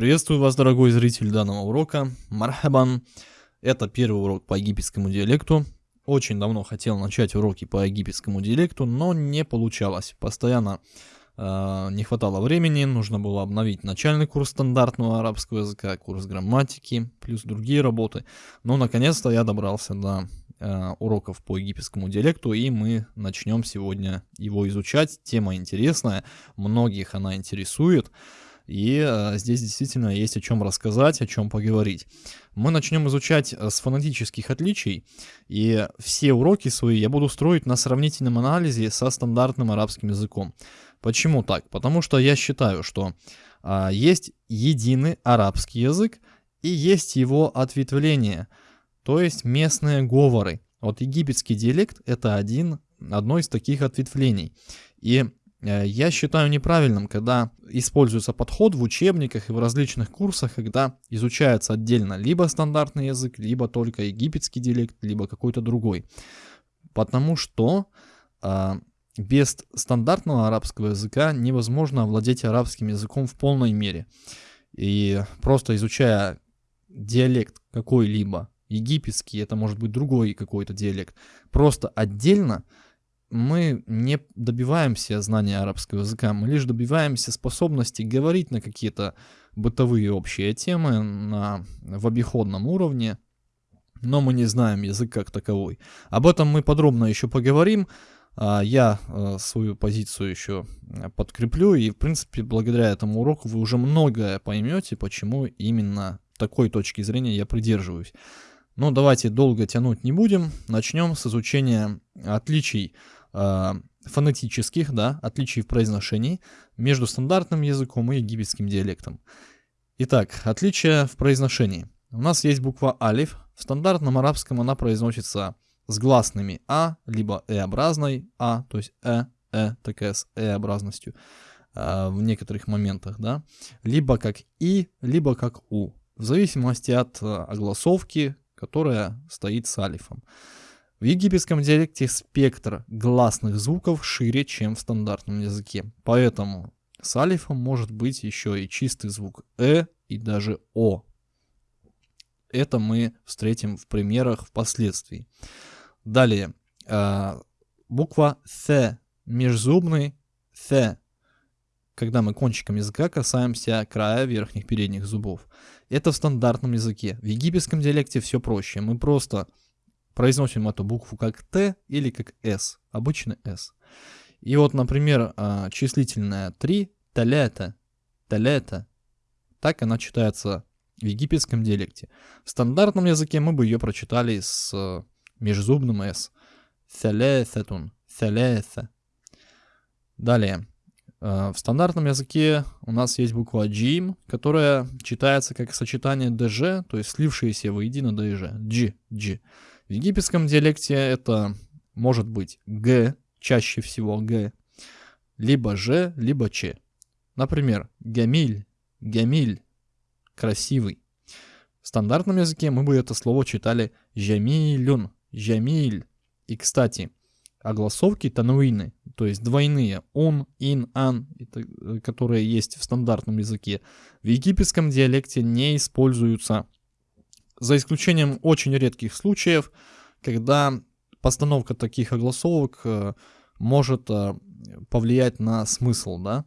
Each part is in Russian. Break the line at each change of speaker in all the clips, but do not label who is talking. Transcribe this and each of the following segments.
Приветствую вас, дорогой зритель данного урока. Мархабан. Это первый урок по египетскому диалекту. Очень давно хотел начать уроки по египетскому диалекту, но не получалось. Постоянно э, не хватало времени, нужно было обновить начальный курс стандартного арабского языка, курс грамматики, плюс другие работы. Но наконец-то я добрался до э, уроков по египетскому диалекту, и мы начнем сегодня его изучать. Тема интересная, многих она интересует. И э, здесь действительно есть о чем рассказать, о чем поговорить. Мы начнем изучать э, с фонетических отличий, и все уроки свои я буду строить на сравнительном анализе со стандартным арабским языком. Почему так? Потому что я считаю, что э, есть единый арабский язык и есть его ответвление, то есть местные говоры. Вот египетский диалект это один, одно из таких ответвлений. И я считаю неправильным, когда используется подход в учебниках и в различных курсах, когда изучается отдельно либо стандартный язык, либо только египетский диалект, либо какой-то другой. Потому что э, без стандартного арабского языка невозможно овладеть арабским языком в полной мере. И просто изучая диалект какой-либо, египетский, это может быть другой какой-то диалект, просто отдельно, мы не добиваемся знания арабского языка, мы лишь добиваемся способности говорить на какие-то бытовые общие темы на, в обиходном уровне, но мы не знаем язык как таковой. Об этом мы подробно еще поговорим. А, я э, свою позицию еще подкреплю, и в принципе благодаря этому уроку вы уже многое поймете, почему именно такой точки зрения я придерживаюсь. Но давайте долго тянуть не будем. Начнем с изучения отличий э, фонетических, да, отличий в произношении между стандартным языком и египетским диалектом. Итак, отличия в произношении. У нас есть буква алиф. В стандартном арабском она произносится с гласными а, либо э-образной а, то есть э, э, такая с э-образностью э, в некоторых моментах, да, либо как и, либо как у, в зависимости от э, огласовки, которая стоит с алифом. В египетском диалекте спектр гласных звуков шире, чем в стандартном языке. Поэтому с алифом может быть еще и чистый звук «э» и даже «о». Это мы встретим в примерах впоследствии. Далее, э, буква «th», межзубный «th», когда мы кончиком языка касаемся края верхних передних зубов. Это в стандартном языке. В египетском диалекте все проще. Мы просто произносим эту букву как Т или как С, обычно С. И вот, например, а, числительная 3, талета, талета, так она читается в египетском диалекте. В стандартном языке мы бы ее прочитали с э, межзубным «с». Тhalethатун, тhalетha. Далее. Э, в стандартном языке у нас есть буква джим, которая читается как сочетание ДЖ, то есть слившиеся воедино ДЖ. Дж, дж. В египетском диалекте это может быть г, чаще всего г, либо ж, либо ч. Например, гамиль, гамиль, красивый. В стандартном языке мы бы это слово читали жамилюн, жамиль. И, кстати, огласовки тануины, то есть двойные он, ин, ан, которые есть в стандартном языке, в египетском диалекте не используются за исключением очень редких случаев, когда постановка таких огласовок э, может э, повлиять на смысл, да.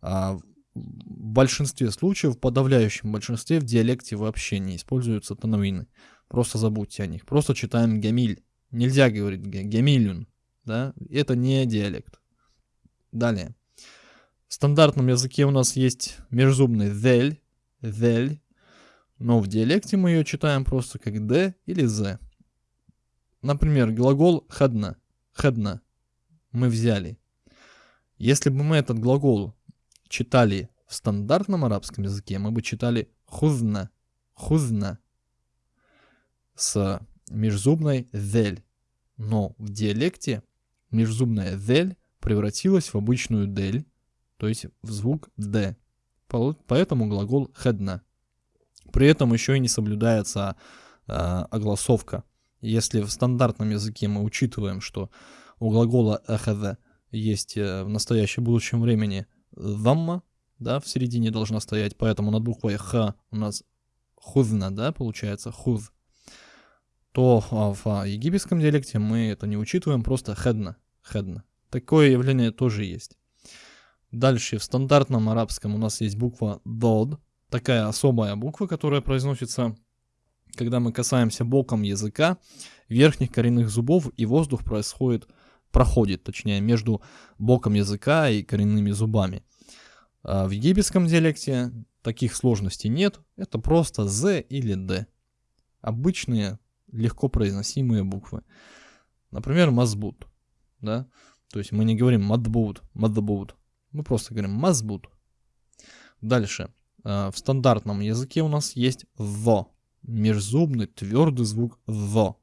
А в большинстве случаев, в подавляющем большинстве в диалекте вообще не используются тонавины. Просто забудьте о них. Просто читаем гамиль. Нельзя говорить гамилюн, да. Это не диалект. Далее. В стандартном языке у нас есть межзубный «зель», «зель», но в диалекте мы ее читаем просто как «д» или «з». Например, глагол «хадна», «хадна» мы взяли. Если бы мы этот глагол читали в стандартном арабском языке, мы бы читали «хузна», «хузна» с межзубной «зель». Но в диалекте межзубная «зель» превратилась в обычную «дель», то есть в звук «д». Поэтому глагол «хадна». При этом еще и не соблюдается э, огласовка. Если в стандартном языке мы учитываем, что у глагола ахаза есть э, в настоящем будущем времени «замма», да, в середине должна стоять, поэтому над буквой Х у нас хузна, да, получается, хуз. То а, в а, египетском диалекте мы это не учитываем, просто хедна, хедна. Такое явление тоже есть. Дальше в стандартном арабском у нас есть буква дод, такая особая буква, которая произносится, когда мы касаемся боком языка верхних коренных зубов, и воздух происходит, проходит, точнее, между боком языка и коренными зубами. А в египетском диалекте таких сложностей нет, это просто Z или D. Обычные, легко произносимые буквы. Например, мазбут, да, то есть мы не говорим мадбут, мадбут, мы просто говорим мазбут. Дальше. Э, в стандартном языке у нас есть «the», межзубный твердый звук «the».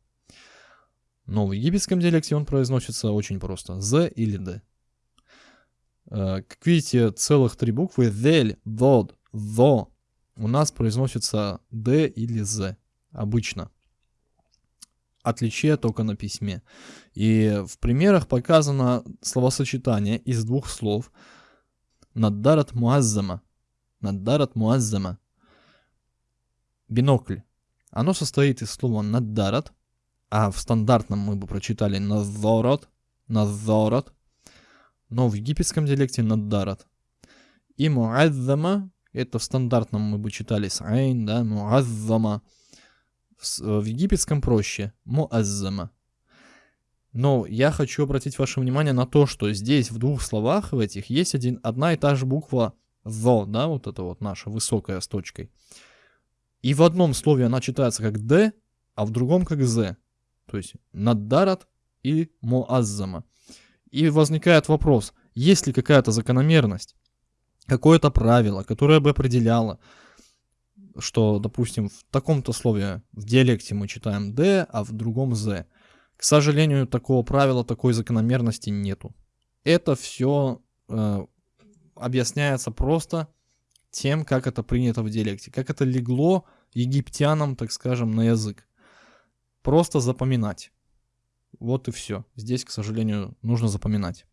Но в египетском диалекте он произносится очень просто «з» или «д». Э, как видите, целых три буквы «дель», «дод», «тho» у нас произносится «д» или «з» обычно. Отличие только на письме. И в примерах показано словосочетание из двух слов «наддарат муаззама», Наддарат муаззама. Бинокль. Оно состоит из слова наддарат, а в стандартном мы бы прочитали надзорот, надзорот, но в египетском диалекте наддарат. И муаззама, это в стандартном мы бы читали с да, муаззама. В, в египетском проще, муаззама. Но я хочу обратить ваше внимание на то, что здесь в двух словах в этих есть один, одна и та же буква «зо», да, вот это вот наша высокая с точкой. И в одном слове она читается как «д», а в другом как «з». То есть «наддарат» и «моаззама». И возникает вопрос, есть ли какая-то закономерность, какое-то правило, которое бы определяло, что, допустим, в таком-то слове в диалекте мы читаем «д», а в другом «з». К сожалению, такого правила, такой закономерности нету. Это все э, объясняется просто тем, как это принято в диалекте, как это легло египтянам, так скажем, на язык. Просто запоминать. Вот и все. Здесь, к сожалению, нужно запоминать.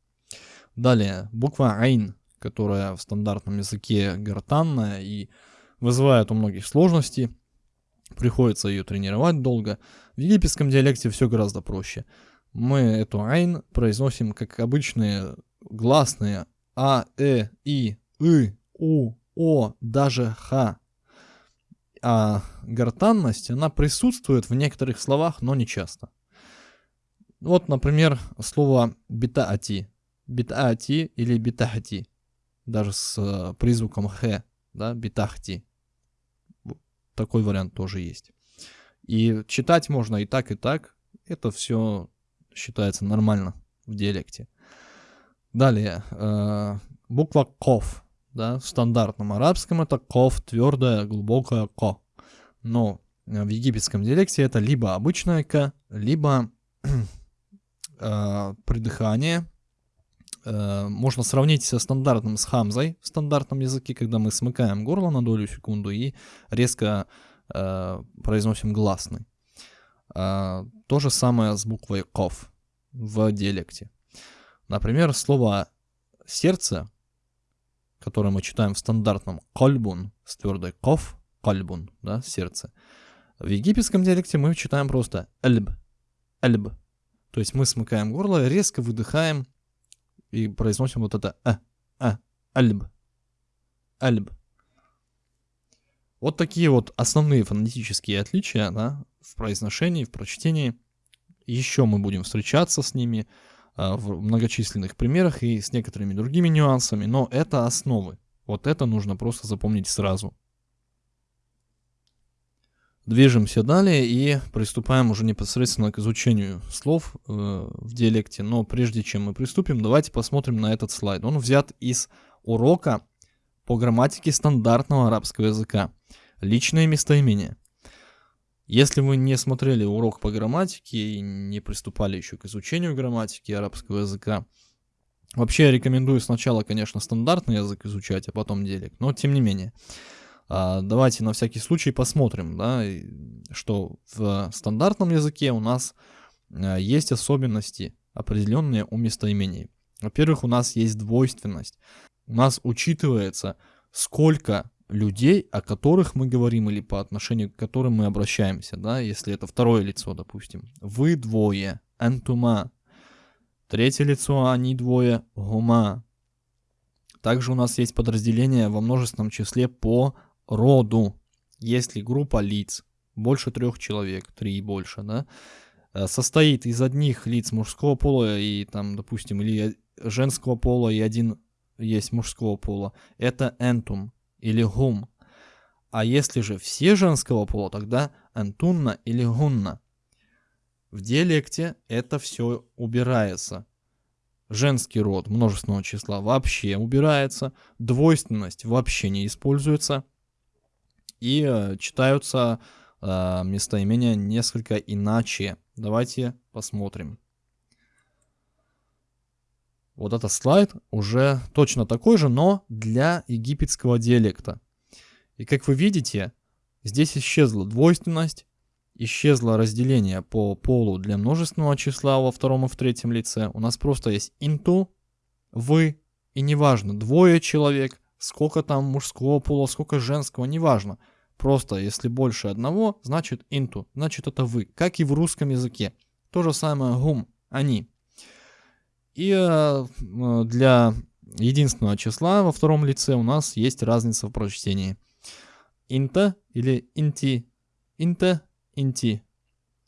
Далее, буква Айн, которая в стандартном языке гортанная и вызывает у многих сложности. Приходится ее тренировать долго. В египетском диалекте все гораздо проще. Мы эту Айн произносим как обычные гласные а, э, и, и, у, о, даже х. А гортанность, она присутствует в некоторых словах, но не часто. Вот, например, слово битаати. Битаати или битахти. Даже с э, призвуком х, да, битахти. Такой вариант тоже есть. И читать можно и так, и так. Это все считается нормально в диалекте. Далее, э, буква ков, да, в стандартном арабском это ков, твердая, глубокая ко. Но в египетском диалекте это либо обычная к, либо э, придыхание. Э, можно сравнить со стандартным с хамзой в стандартном языке, когда мы смыкаем горло на долю секунду и резко э, произносим гласный. Э, то же самое с буквой ков в диалекте. Например, слово «сердце», которое мы читаем в стандартном «кольбун» с твердой «ков», «кольбун», да, «сердце». В египетском диалекте мы читаем просто «эльб», «эльб». То есть мы смыкаем горло, резко выдыхаем и произносим вот это «а», «а», «эльб», «эльб». Вот такие вот основные фонетические отличия да, в произношении, в прочтении. Еще мы будем встречаться с ними. А, в многочисленных примерах и с некоторыми другими нюансами, но это основы. Вот это нужно просто запомнить сразу. Движемся далее и приступаем уже непосредственно к изучению слов э, в диалекте. Но прежде чем мы приступим, давайте посмотрим на этот слайд. Он взят из урока по грамматике стандартного арабского языка. Личное местоимение. Если вы не смотрели урок по грамматике и не приступали еще к изучению грамматики арабского языка, вообще я рекомендую сначала, конечно, стандартный язык изучать, а потом диалект, но тем не менее. А, давайте на всякий случай посмотрим, да, что в стандартном языке у нас а, есть особенности определенные у местоимений. Во-первых, у нас есть двойственность. У нас учитывается сколько людей, о которых мы говорим или по отношению к которым мы обращаемся, да, если это второе лицо, допустим. Вы двое, антума. Третье лицо, они двое, гума. Также у нас есть подразделение во множественном числе по роду. Если группа лиц, больше трех человек, три и больше, да, э, состоит из одних лиц мужского пола и там, допустим, или женского пола и один есть мужского пола, это энтум или гум. А если же все женского пола, тогда энтунна или гунна. В диалекте это все убирается. Женский род множественного числа вообще убирается, двойственность вообще не используется, и э, читаются э, местоимения несколько иначе. Давайте посмотрим. Вот этот слайд уже точно такой же, но для египетского диалекта. И как вы видите, здесь исчезла двойственность, исчезло разделение по полу для множественного числа во втором и в третьем лице. У нас просто есть инту, вы, и неважно, двое человек, сколько там мужского пола, сколько женского, неважно. Просто если больше одного, значит инту, значит это вы, как и в русском языке. То же самое гум, они. И э, для единственного числа во втором лице у нас есть разница в прочтении. Инта или инти. Инта инти.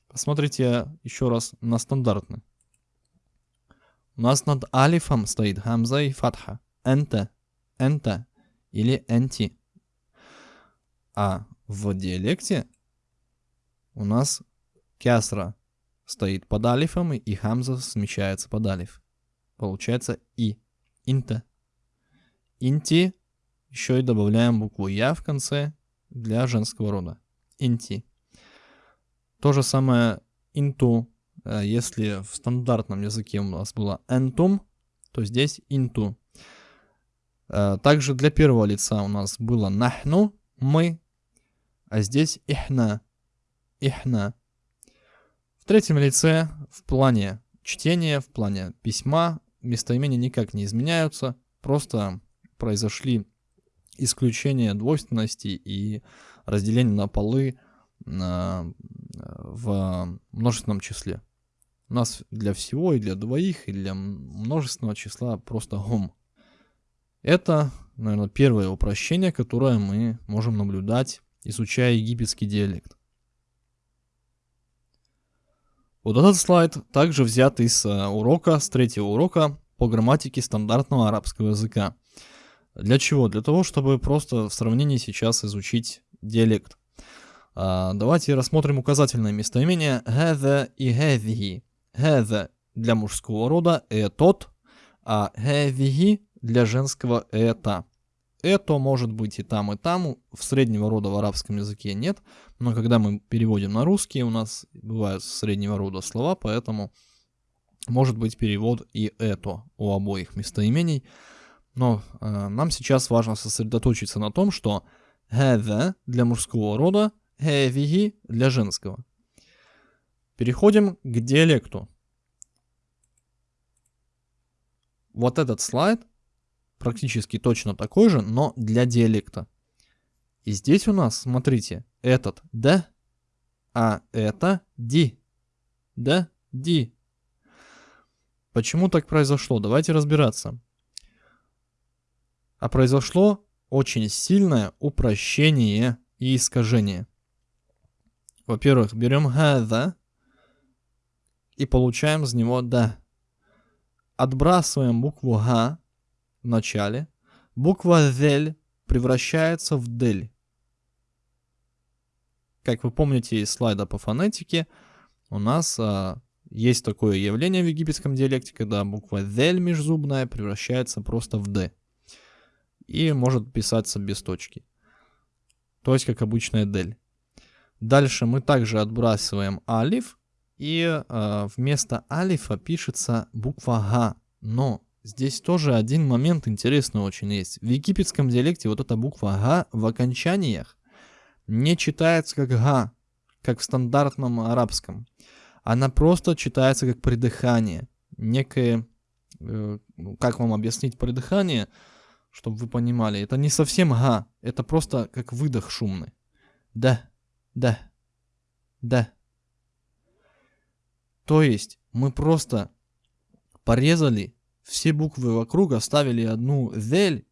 Посмотрите еще раз на стандартный. У нас над алифом стоит хамза и фатха. Энте, энте или энти. А в диалекте у нас кясра стоит под алифом и хамза смещается под алиф. Получается и. Инте. Инти. Еще и добавляем букву я в конце для женского рода. Инти. То же самое инту, э, если в стандартном языке у нас было энтум, то здесь инту. Э, также для первого лица у нас было нахну, мы, а здесь ихна, ихна. В третьем лице в плане чтения, в плане письма местоимения никак не изменяются, просто произошли исключения двойственности и разделение на полы в множественном числе. У нас для всего, и для двоих, и для множественного числа просто гом. Это, наверное, первое упрощение, которое мы можем наблюдать, изучая египетский диалект. Вот этот слайд также взят из э, урока, с третьего урока по грамматике стандартного арабского языка. Для чего? Для того, чтобы просто в сравнении сейчас изучить диалект. А, давайте рассмотрим указательное местоимение «хэза» и «хэзихи». «Хэза» для мужского рода «тот», а «хэзихи» для женского «это». Это может быть и там, и там. В среднего рода в арабском языке нет. Но когда мы переводим на русский, у нас бывают среднего рода слова, поэтому может быть перевод и это у обоих местоимений. Но э, нам сейчас важно сосредоточиться на том, что «хэза» для мужского рода – «хэвиги» для женского. Переходим к диалекту. Вот этот слайд практически точно такой же, но для диалекта. И здесь у нас, смотрите, этот «да», а это «ди». «Да», «ди». Почему так произошло? Давайте разбираться. А произошло очень сильное упрощение и искажение. Во-первых, берем «хаза» и получаем из него «да». Отбрасываем букву «га», начале. Буква зель превращается в дель. Как вы помните из слайда по фонетике, у нас а, есть такое явление в египетском диалекте, когда буква зель межзубная превращается просто в д. И может писаться без точки. То есть как обычная дель. Дальше мы также отбрасываем алиф, и э, вместо алифа пишется буква га. Но здесь тоже один момент интересный очень есть. В египетском диалекте вот эта буква га в окончаниях не читается как га, как в стандартном арабском. Она просто читается как придыхание. Некое, э, как вам объяснить придыхание? чтобы вы понимали. Это не совсем га, это просто как выдох шумный. Да, да, да. То есть мы просто порезали все буквы вокруг, оставили одну дель,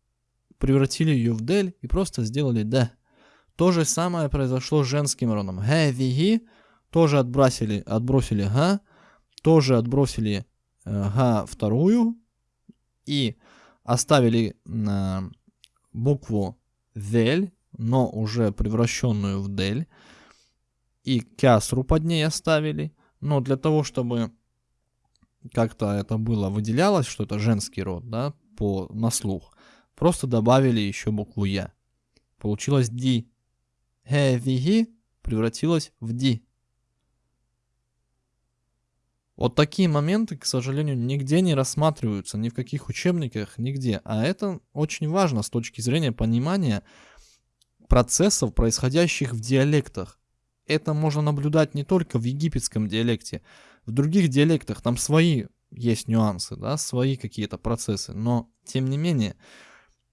превратили ее в дель и просто сделали да. То же самое произошло с женским родом. Ге, тоже отбросили, отбросили га, тоже отбросили га вторую и оставили э, букву дель, но уже превращенную в дель, и кясру под ней оставили, но для того, чтобы как-то это было выделялось, что это женский род, да, по, на слух, просто добавили еще букву Я. Получилось Ди. Хевиги превратилось в Ди. Вот такие моменты, к сожалению, нигде не рассматриваются, ни в каких учебниках, нигде. А это очень важно с точки зрения понимания процессов, происходящих в диалектах. Это можно наблюдать не только в египетском диалекте, в других диалектах там свои есть нюансы, да, свои какие-то процессы, но тем не менее.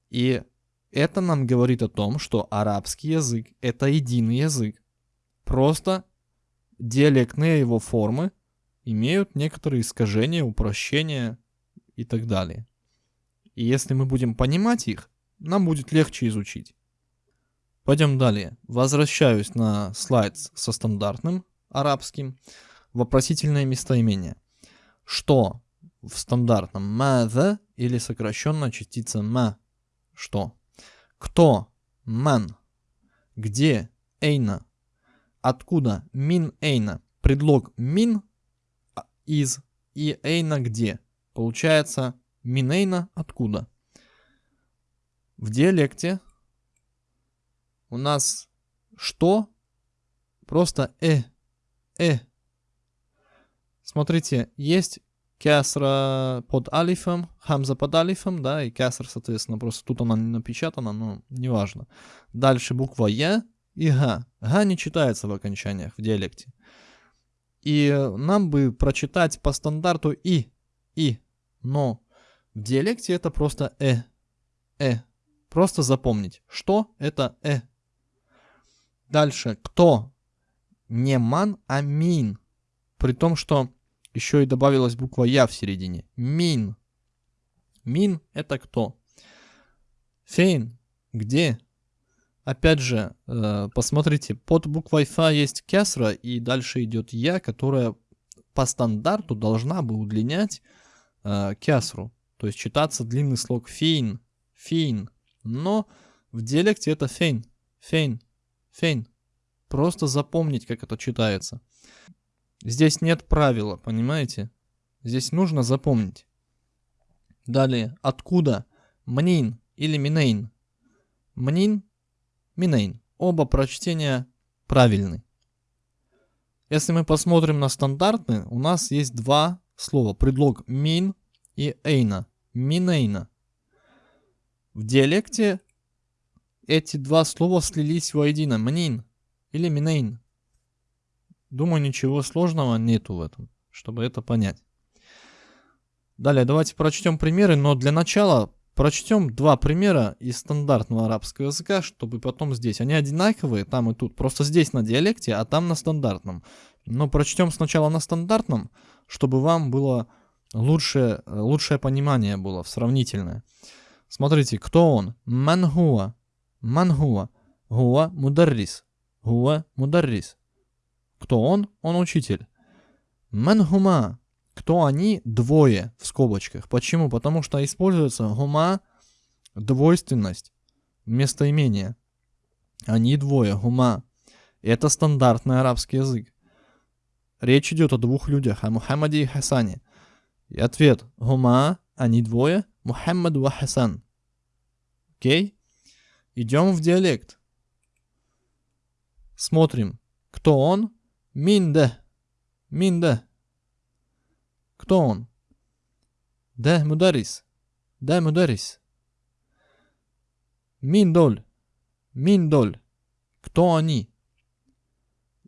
И это нам говорит о том, что арабский язык это единый язык. Просто диалектные его формы имеют некоторые искажения, упрощения и так далее. И если мы будем понимать их, нам будет легче изучить. Пойдем далее. Возвращаюсь на слайд со стандартным арабским. Вопросительное местоимение. Что в стандартном маза или сокращенная частица ма? Что? Кто? Ман. Где? Эйна. Откуда? Мин эйна. Предлог мин из и эйна где. Получается минейна откуда. В диалекте у нас что? Просто э, э. Смотрите, есть кясра под алифом, хамза под алифом, да, и кясра, соответственно, просто тут она не напечатана, но неважно. Дальше буква Я и Га. Га не читается в окончаниях в диалекте. И нам бы прочитать по стандарту и, и, но в диалекте это просто э, э. Просто запомнить, что это э. Дальше, кто? Не ман, а мин. При том, что еще и добавилась буква я в середине. Мин. Мин это кто? Фейн. Где? Опять же, э, посмотрите, под буквой Фа есть кесра, и дальше идет Я, которая по стандарту должна бы удлинять э, кесру. То есть читаться длинный слог фейн, فين. Но в диалекте это فين, فين, فين. Просто запомнить, как это читается. Здесь нет правила, понимаете? Здесь нужно запомнить. Далее, откуда? منين или من أين. منين من أين. Оба прочтения правильны. Если мы посмотрим на стандартные, у нас есть два слова. Предлог من и эйна. Минейна. В диалекте эти два слова слились воедино. Мнин или минейн. Думаю, ничего сложного нету в этом, чтобы это понять. Далее, давайте прочтем примеры, но для начала Прочтем два примера из стандартного арабского языка, чтобы потом здесь. Они одинаковые, там и тут. Просто здесь на диалекте, а там на стандартном. Но прочтем сначала на стандартном, чтобы вам было лучшее, лучшее понимание было, сравнительное. Смотрите, кто он? Мангуа. Мангуа. Гуа мударрис. Гуа мударрис. Кто он? Он учитель. Мангума. Кто они? Двое в скобочках. Почему? Потому что используется гума, двойственность, местоимение. Они двое, гума. Это стандартный арабский язык. Речь идет о двух людях, о Мухаммаде и Хасане. И ответ гума, они двое, Мухаммад и Хасан. Окей? Идем в диалект. Смотрим. Кто он? Минда. Минда. Кто он? Да, мударис. Да, мударис. Миндоль. Миндоль. Кто они?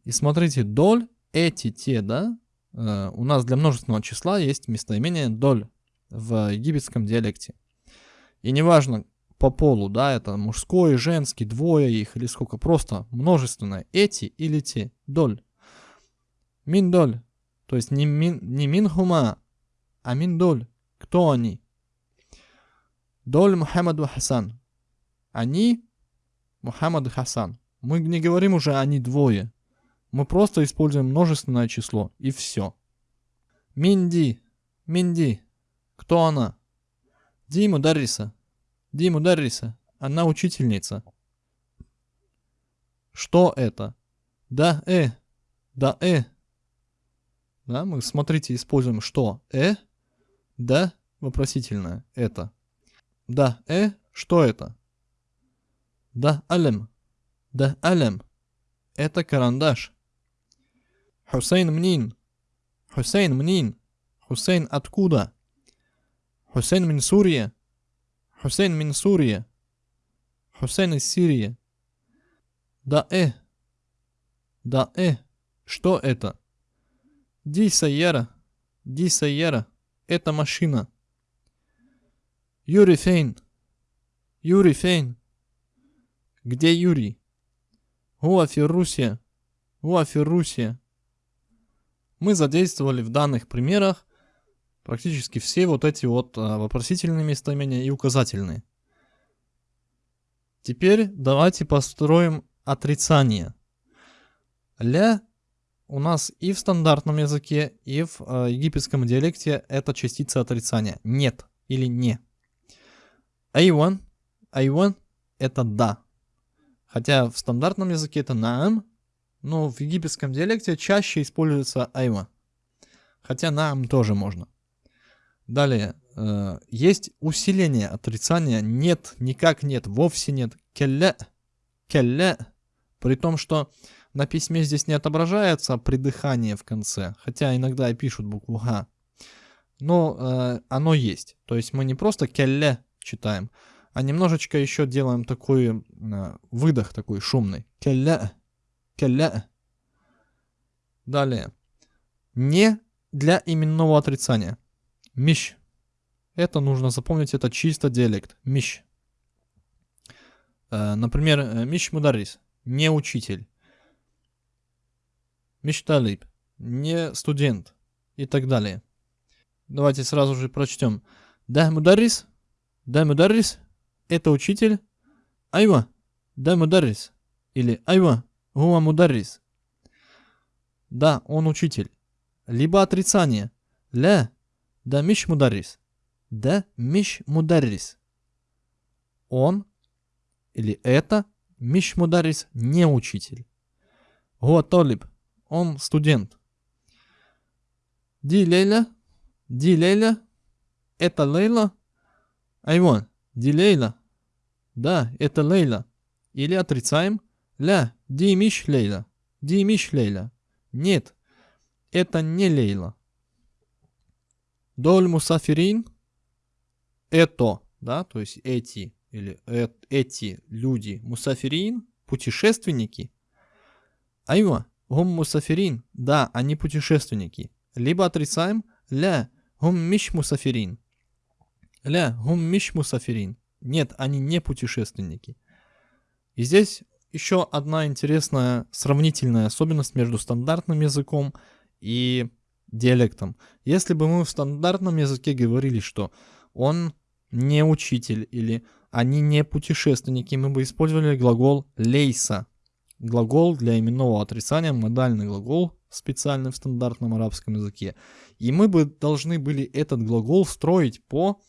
И смотрите, доль, эти, те, да? Э, у нас для множественного числа есть местоимение доль в египетском диалекте. И неважно, по полу, да, это мужской, женский, двое их или сколько, просто множественное. Эти или те, доль. Мин доль, то есть не мин, не мин хума, а мин доль. Кто они? Доль Мухаммаду Хасан. Они Мухаммад и Хасан. Мы не говорим уже они двое. Мы просто используем множественное число и все. Минди. Минди. Кто она? Диму Дарриса. Диму Дарриса. Она учительница. Что это? Да, э. Да, э. Да, мы, смотрите, используем что? Э. Да, вопросительное. Это. Да, э. Что это? Да, алем. Да, алем. Это карандаш. Хусейн мнин. Хусейн мнин. Хусейн откуда? Хусейн мин Сурия. Хусейн мин Сурия. Хусейн из Сирии. Да э. Да э. Что это? Ди Сайяра. Ди Сайяра. Это машина. Юрий Фейн. Юрий Фейн. Где Юрий? Уа Феррусия. Уа Феррусия. Мы задействовали в данных примерах практически все вот эти вот а, вопросительные местоимения и указательные. Теперь давайте построим отрицание. Ля у нас и в стандартном языке, и в э, египетском диалекте это частица отрицания. Нет или не. Айван, айван это да. Хотя в стандартном языке это наам, но в египетском диалекте чаще используется айва. Хотя наам тоже можно. Далее, э, есть усиление отрицания. Нет, никак нет, вовсе нет. Келле, келле. При том, что на письме здесь не отображается придыхание в конце. Хотя иногда и пишут букву Х. Но э, оно есть. То есть мы не просто келле читаем, а немножечко еще делаем такой э, выдох такой шумный. Келле, келле. Далее. Не для именного отрицания. Миш. Это нужно запомнить, это чисто диалект. Миш. Э, например, э, Миш Мударис. Не учитель. Миш Талиб. Не студент. И так далее. Давайте сразу же прочтем. Да Мударис. Да Мударис. Это учитель. Айва. Да Мударис. Или Айва. Гуа Мударис. Да, он учитель. Либо отрицание. Ля. Да миш мударрис. Да миш мударрис. Он или это миш мударрис не учитель. Гуа толиб. Он студент. Ди Лейла. Ди Лейла. Это Лейла. Айвон. Ди Лейла. Да, это Лейла. Или отрицаем. Ля. Ди миш Лейла. Ди миш Лейла. Нет. Это не Лейла. Доль мусафирин – это, да, то есть эти или э, эти люди мусафирин, путешественники. Айва, гум мусафирин, да, они путешественники. Либо отрицаем ля, гум миш мусафирин. Ля, гум миш мусафирин. Нет, они не путешественники. И здесь еще одна интересная сравнительная особенность между стандартным языком и диалектом. Если бы мы в стандартном языке говорили, что он не учитель или они не путешественники, мы бы использовали глагол лейса. Глагол для именного отрицания, модальный глагол, специальный в стандартном арабском языке. И мы бы должны были этот глагол строить по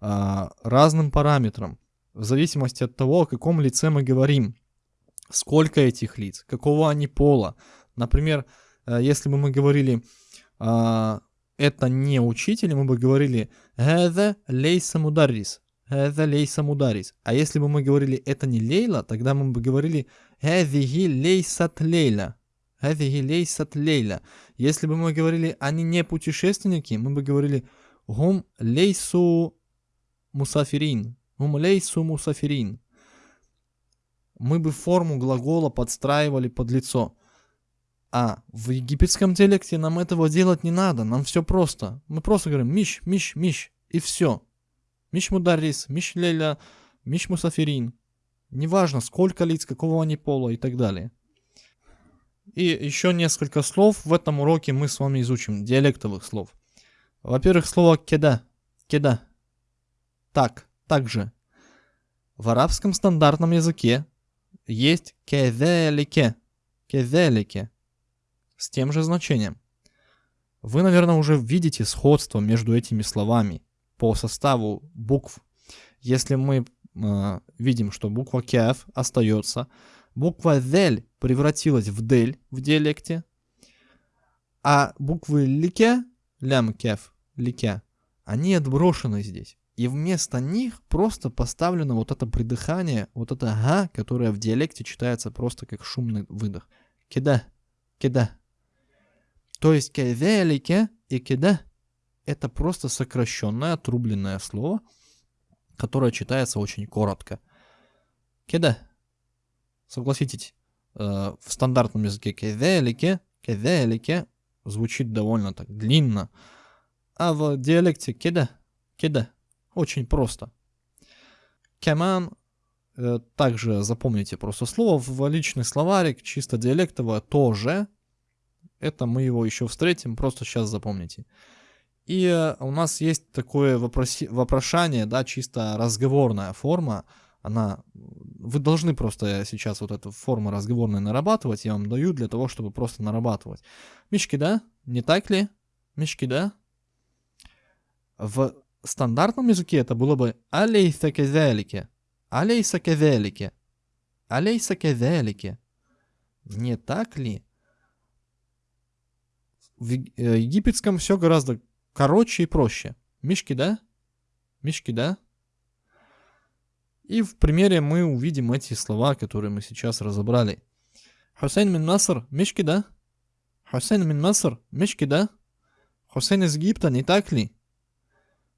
а, разным параметрам, в зависимости от того, о каком лице мы говорим, сколько этих лиц, какого они пола. Например, э, если бы мы говорили а, это не учитель, мы бы говорили «Хаза лейса мударрис». «Хаза лейса мударрис». А если бы мы говорили «это не Лейла», тогда мы бы говорили «Хазихи лейсат лейла». «Хазихи лейсат лейла». Если бы мы говорили «они не путешественники», мы бы говорили «Гум лейсу мусафирин». «Гум лейсу мусафирин». Мы бы форму глагола подстраивали под лицо – а в египетском диалекте нам этого делать не надо, нам все просто. Мы просто говорим Миш, Миш, Миш, и все. Миш Мударис, Миш Леля, миш мусафирин. Неважно, сколько лиц, какого они пола и так далее. И еще несколько слов в этом уроке мы с вами изучим, диалектовых слов. Во-первых, слово кеда. Кеда. Так, также. В арабском стандартном языке есть кеделике. Кеделике. С тем же значением. Вы, наверное, уже видите сходство между этими словами по составу букв. Если мы э, видим, что буква кеф остается, буква дель превратилась в дель в диалекте, а буквы лике, лям кеф, лике, они отброшены здесь. И вместо них просто поставлено вот это придыхание, вот это га, которое в диалекте читается просто как шумный выдох. Кеда, кеда, то есть кевелике и кеда это просто сокращенное, отрубленное слово, которое читается очень коротко. Кеда. Согласитесь, э, в стандартном языке кевелике, кевелике звучит довольно так длинно, а в диалекте кеда, кеда очень просто. Кеман э, также запомните просто слово в личный словарик, чисто диалектовое тоже это мы его еще встретим, просто сейчас запомните. И э, у нас есть такое вопроси- вопрошание, да, чисто разговорная форма. Она, вы должны просто сейчас вот эту форму разговорной нарабатывать, я вам даю для того, чтобы просто нарабатывать. Мишки, да? Не так ли? Мишки, да? В стандартном языке это было бы алейса кезелике, алейса кезелике, алейса кезелике. Не так ли? в э, египетском все гораздо короче и проще. Мишки, да? Мишки, да? И в примере мы увидим эти слова, которые мы сейчас разобрали. Хусейн мин Маср, Мишки, да? Хусейн мин Маср, Мишки, да? Хусейн из Египта, не так ли?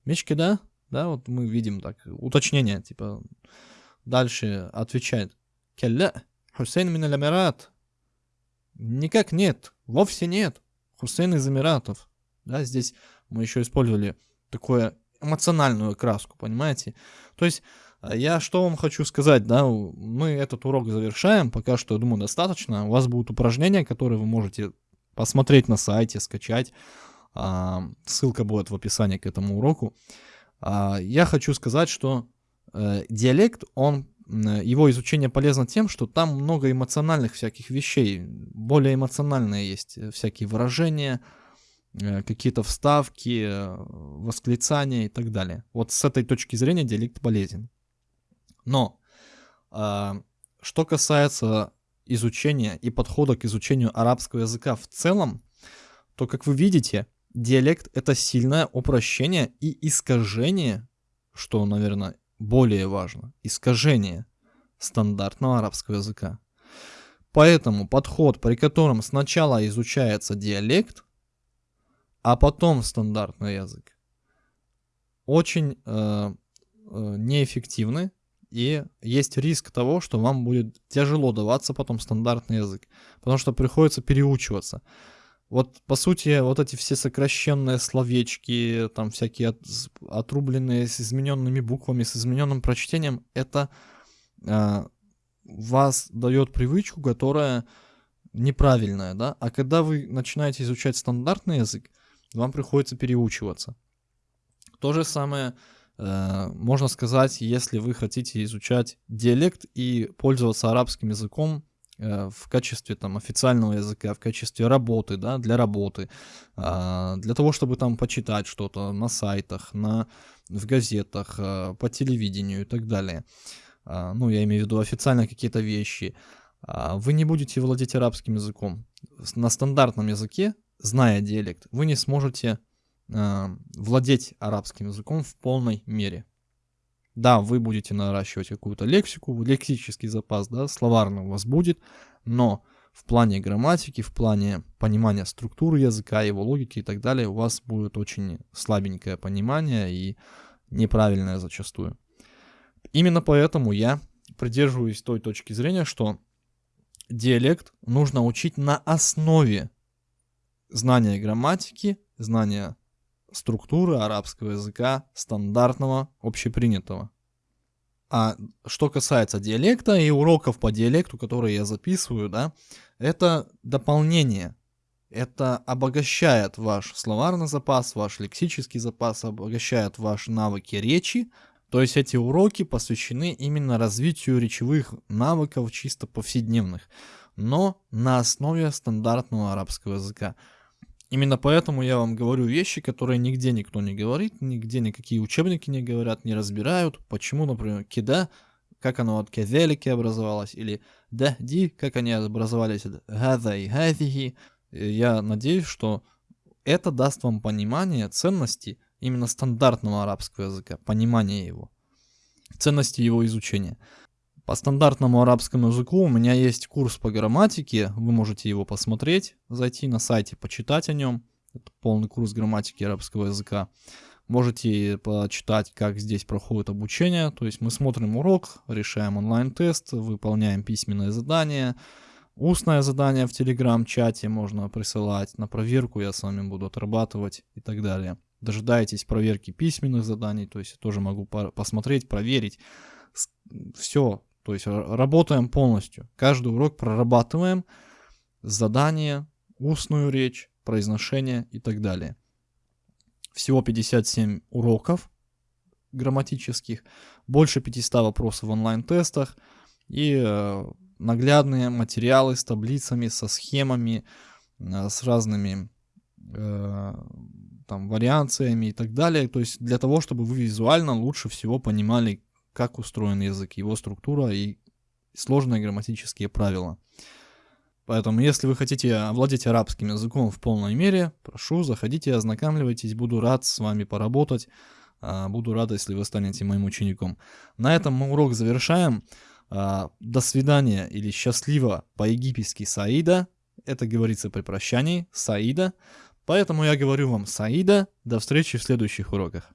Мишки, да? Да, вот мы видим так, уточнение, типа, дальше отвечает. Келля, Хусейн мин Эмират. Никак нет, вовсе нет. Хусейн из Эмиратов. Да, здесь мы еще использовали такую эмоциональную краску, понимаете? То есть а, я что вам хочу сказать, да, мы этот урок завершаем, пока что, я думаю, достаточно. У вас будут упражнения, которые вы можете посмотреть на сайте, скачать. А, ссылка будет в описании к этому уроку. А, я хочу сказать, что э, диалект, он его изучение полезно тем, что там много эмоциональных всяких вещей, более эмоциональные есть э, всякие выражения, э, какие-то вставки, э, восклицания и так далее. Вот с этой точки зрения диалект полезен. Но а, что касается изучения и подхода к изучению арабского языка в целом, то, как вы видите, диалект — это сильное упрощение и искажение, что, наверное, более важно, искажение стандартного арабского языка. Поэтому подход, при котором сначала изучается диалект, а потом стандартный язык, очень э, э, неэффективный, и есть риск того, что вам будет тяжело даваться потом стандартный язык, потому что приходится переучиваться. Вот, по сути, вот эти все сокращенные словечки, там всякие от, отрубленные с измененными буквами, с измененным прочтением, это э, вас дает привычку, которая неправильная, да? А когда вы начинаете изучать стандартный язык, вам приходится переучиваться. То же самое э, можно сказать, если вы хотите изучать диалект и пользоваться арабским языком Э, в качестве там официального языка, в качестве работы, да, для работы, а, для того, чтобы там почитать что-то на сайтах, на, в газетах, э, по телевидению и так далее. А, ну, я имею в виду официально какие-то вещи. А, вы не будете владеть арабским языком. На стандартном языке, зная диалект, вы не сможете владеть арабским языком в полной мере. Да, вы будете наращивать какую-то лексику, лексический запас, да, словарный у вас будет, но в плане грамматики, в плане понимания структуры языка, его логики и так далее, у вас будет очень слабенькое понимание и неправильное зачастую. Именно поэтому я придерживаюсь той точки зрения, что диалект нужно учить на основе знания грамматики, знания структуры арабского языка стандартного, общепринятого. А что касается диалекта и уроков по диалекту, которые я записываю, да, это дополнение. Это обогащает ваш словарный запас, ваш лексический запас, обогащает ваши навыки речи. То есть эти уроки посвящены именно развитию речевых навыков чисто повседневных, но на основе стандартного арабского языка. Именно поэтому я вам говорю вещи, которые нигде никто не говорит, нигде никакие учебники не говорят, не разбирают. Почему, например, кида, как оно от кезелики образовалось, или дахди, как они образовались от газа и газихи. Я надеюсь, что это даст вам понимание ценности именно стандартного арабского языка, понимание его, ценности его изучения. По стандартному арабскому языку у меня есть курс по грамматике, вы можете его посмотреть, зайти на сайте, почитать о нем. Это полный курс грамматики арабского языка. Можете почитать, как здесь проходит обучение. То есть мы смотрим урок, решаем онлайн-тест, выполняем письменное задание, устное задание в телеграм-чате можно присылать, на проверку я с вами буду отрабатывать и так далее. Дожидаетесь проверки письменных заданий, то есть я тоже могу посмотреть, проверить. Все, то есть работаем полностью. Каждый урок прорабатываем задание, устную речь, произношение и так далее. Всего 57 уроков грамматических, больше 500 вопросов в онлайн-тестах и э, наглядные материалы с таблицами, со схемами, э, с разными э, там вариациями и так далее. То есть для того, чтобы вы визуально лучше всего понимали, как устроен язык, его структура и сложные грамматические правила. Поэтому, если вы хотите овладеть арабским языком в полной мере, прошу, заходите, ознакомливайтесь, буду рад с вами поработать, а, буду рад, если вы станете моим учеником. На этом мы урок завершаем. А, до свидания или счастливо по-египетски Саида. Это говорится при прощании, Саида. Поэтому я говорю вам Саида. До встречи в следующих уроках.